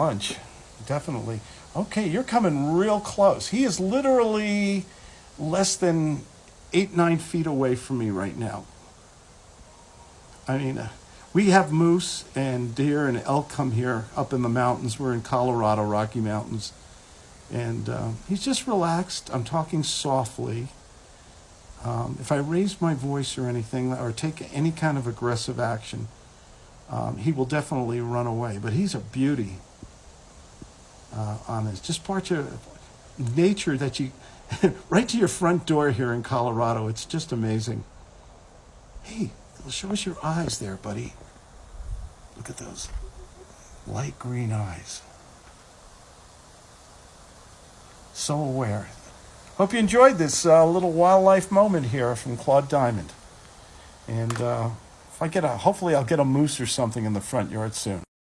Lunch, definitely. Okay, you're coming real close. He is literally less than eight, nine feet away from me right now. I mean, uh, we have moose and deer and elk come here up in the mountains. We're in Colorado, Rocky Mountains. And uh, he's just relaxed. I'm talking softly. Um, if I raise my voice or anything, or take any kind of aggressive action, um, he will definitely run away. But he's a beauty uh, on this. Just part of nature that you, right to your front door here in Colorado. It's just amazing. Hey, show us your eyes there, buddy. Look at those light green eyes. So aware. Hope you enjoyed this uh, little wildlife moment here from Claude Diamond. And uh, if I get a, hopefully I'll get a moose or something in the front yard soon.